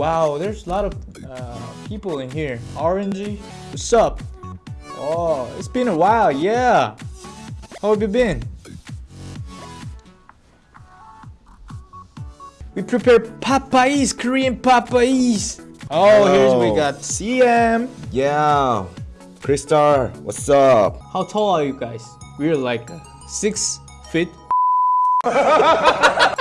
wow, there's a lot of uh, people in here. Orangey, what's up? Oh, it's been a while, yeah. How have you been? We prepare papayas, Korean papayas. Oh, here's we got CM. Yeah, Crystal, what's up? How tall are you guys? We're like six feet. I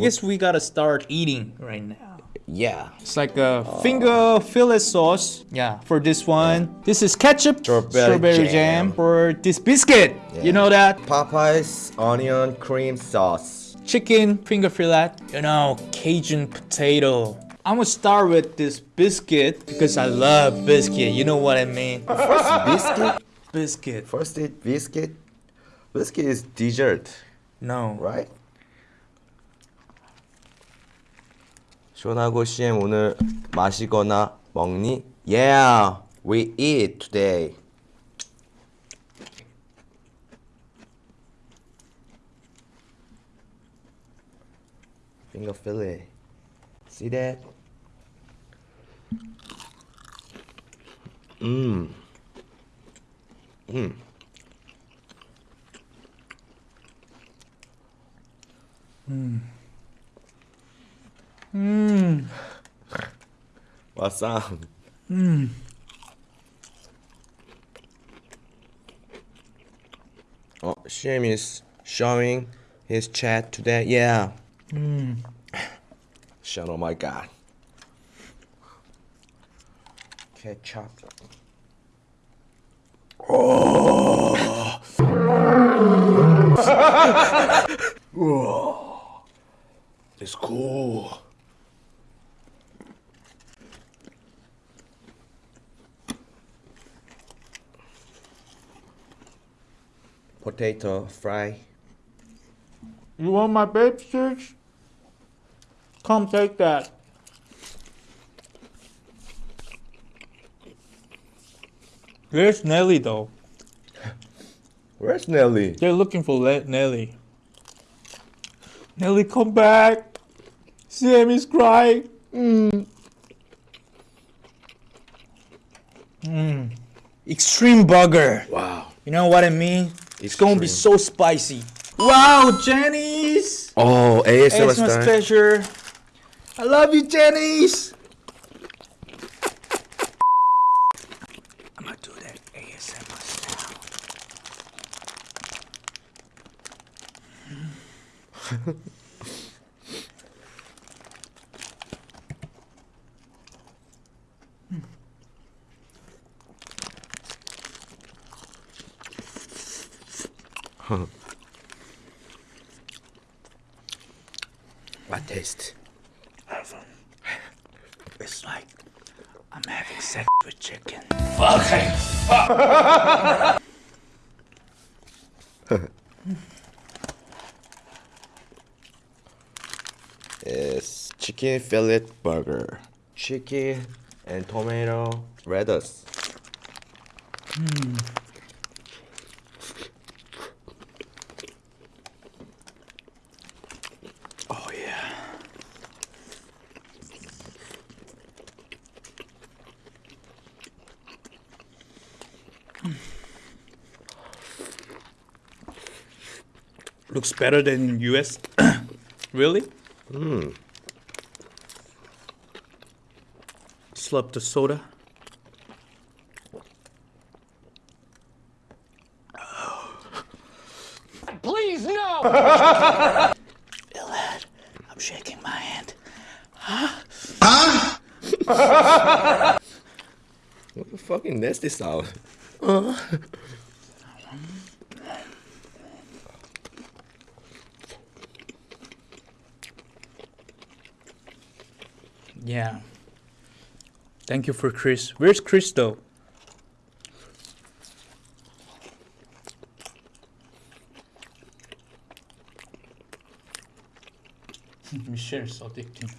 guess we gotta start eating right now. Yeah, It's like a finger fillet sauce. Yeah, for this one. This is ketchup, Strawberry jam. jam. For this biscuit, you know that? Popeyes onion cream sauce. Chicken finger fillet. You know, Cajun potato. I'm gonna start with this biscuit because I love biscuit. You know what I mean? First biscuit. Biscuit. First it biscuit. Biscuit is dessert, No. right? 시원하고 CM 오늘 마시거나 먹니? Yeah, we eat today. Finger fillet. See that? Mmm. Mmm. Mmm. What's up? Mm. Oh, Shim is showing his chat today. Yeah. Mm. Shut oh my god. Ketchup. Oh. It's cool. Potato fry. You want my babe sticks? Come take that. Where's Nelly though? Where's Nelly? They're looking for Le- Nelly. Nelly, come back. Sam is crying. Mm. Mm. Extreme bugger. Wow. You know what I mean? It's gonna be so spicy. Wow, Jenny's! Oh, ASMR ASMR style. special. I love you, Jenny's! I'm gonna do that ASMR style. What taste? It's like I'm having sex with chicken. Fuck! It's chicken fillet burger. Chicken and tomato lettuce yeah. Looks better than in US. really? Mm. Slurp the soda. Please, no! Ilad, I'm shaking my hand. Huh? Huh? What the fucking nasty sound? Yeah. Thank you for Chris. Where's Chris though? Michelle is addicting.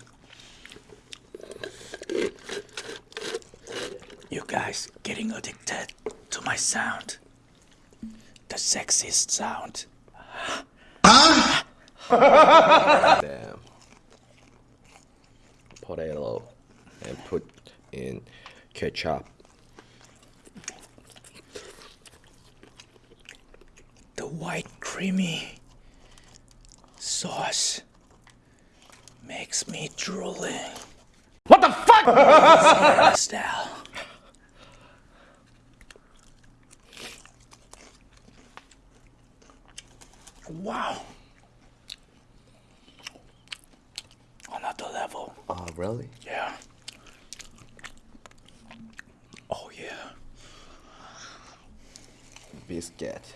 You guys getting addicted to my sound. The sexiest sound. Damn. potato and put in ketchup. The white creamy sauce makes me drooling. What the fuck? Style. Wow. Another level. Oh, really? Yeah. Oh yeah. Biscuit.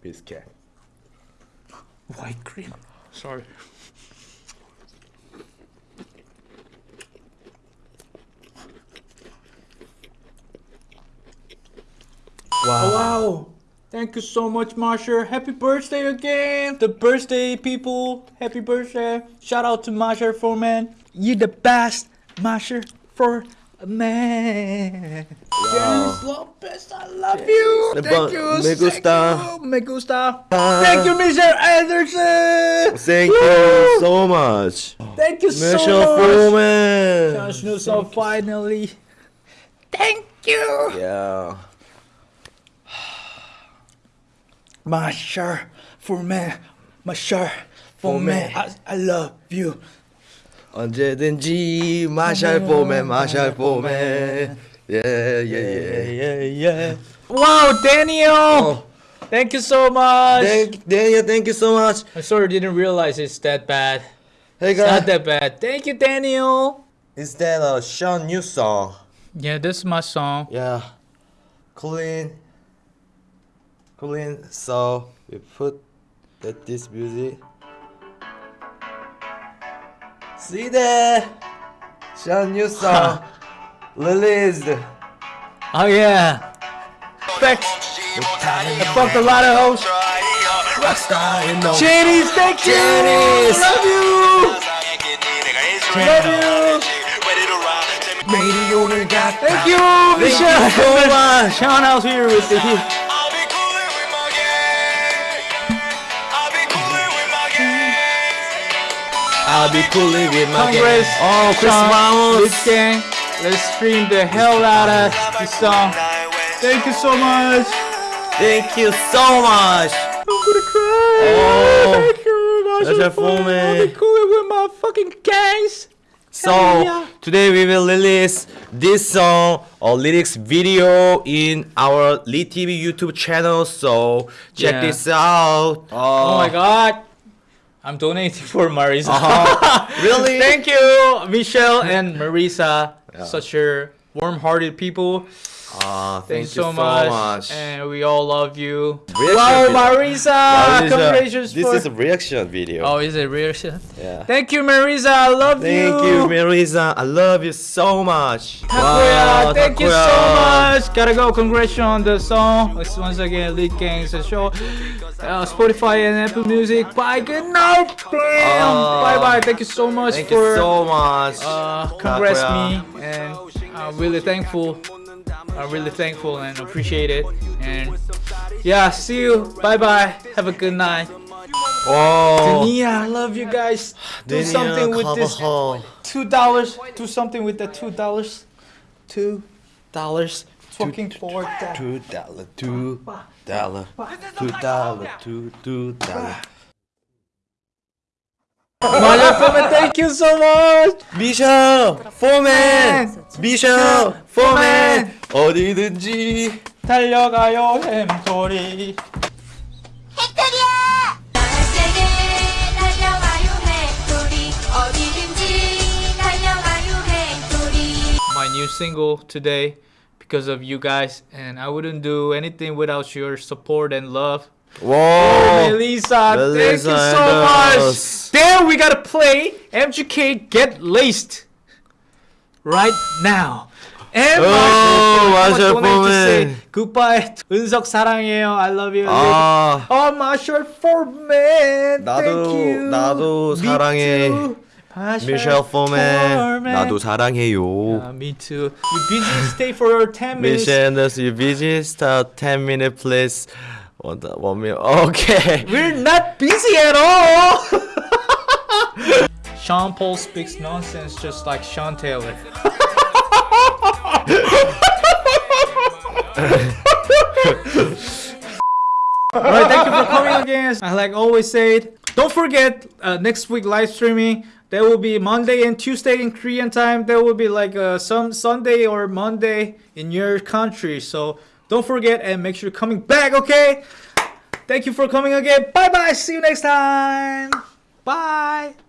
Biscuit. White cream. Sorry. Wow. Wow. Thank you so much, Marsha. Happy birthday again. The birthday people. Happy birthday. Shout out to Marsha Foreman. You the best, Marsha for man. Janice Lopez, I love you. The Thank you. me gusta. Thank you. Me gusta. Thank you, Mr. Anderson. Thank you so much. Thank you so Michelle much. Foreman. Josh Newsom, finally. Thank you. Yeah. Marsha for man. Marsha for man. I, I love you. 언제든지 마샬 포맨 마샬 포맨 예예예 Yeah, yeah. Wow, Daniel. Thank you so much. Thank Daniel thank you so much I sort of didn't realize it's that bad. Hey It's not guys that bad. Thank you, Daniel. Is that a Sean new song? Yeah, this is my song. Yeah Clean clean so we put that this music. See there? Sean new song released. Oh yeah. Back. I bumped a lot of hoes. Rockstar thank you. Love you. Love you. Thank you, Michelle. Thank you so much. Sean here with you. I'll be cooling with my Congress. gang. Oh, Chris Ramos. This gang. Let's stream the hell out of this song. Thank you so much. Thank you so much. I'm gonna cry. Oh. Thank you. A full I'll be cooling with my fucking gangs. So Yeah. today we will release this song or lyrics video in our Lee TV YouTube channel. So check Yeah. this out. Oh my oh. god. I'm donating for Marisa. Uh-huh. Really? Thank you, Michelle and Marisa. Such a warm-hearted people. Ah, Thanks thank you so, much. And we all love you. Reaction wow. Marisa! This is a- Congratulations This for... is a reaction video. Oh, is it reaction? yeah. Thank you, Marisa. I love you. Thank you, Marisa. I love you so much. Takuya, thank you so much. Gotta go. Congratulations on the song. It's once again Lead Gangs show. Uh, Spotify and Apple Music. Bye. Good night. Damn. Oh. bye bye. Thank you so much Thank for you so much. uh, congrats me, and I'm really thankful. I'm really thankful and appreciate it. And yeah, see you. Bye bye. Have a good night. Oh. Dania, I love you guys. Do something with this two dollars. Do something with the two dollars. Two dollars Fucking for that. Two dollar, two dollar, two dollar, two two dollar. Motherfucker, thank you so much. 미셔 포맨, 미셔 포맨 어디든지. 달려가요 햄소리. 나에게 달려가요 해토리 어디든지 달려가요 해토리 My new single today because of you guys, and I wouldn't do anything without your support and love. 와. Melissa, thank you Melissa so and much. us. Then we gotta play MGK Get Laced right now. And Oh, Marshall, Marshall donate to say Foreman. goodbye. 은석 사랑해요. I love you. 아. Oh, Marshall Foreman. 나도- Thank you. 나도 Me 사랑해. too. Marshall 미셸 포맨 Foreman. 나도 사랑해요. Uh, me too. You busy? Stay for 10 minutes. 미셸 Anderson, you busy? Start 10 minute please. What the, one minute. Okay. We're not busy at all. Sean Paul speaks nonsense just like Sean Taylor. Alright, thank you for coming again. I like always said, don't forget uh, next week live streaming. There will be Monday and Tuesday in Korean time. There will be like uh, some Sunday or Monday in your country. So don't forget and make sure you're coming back. Okay. Thank you for coming again. Bye bye. See you next time. Bye.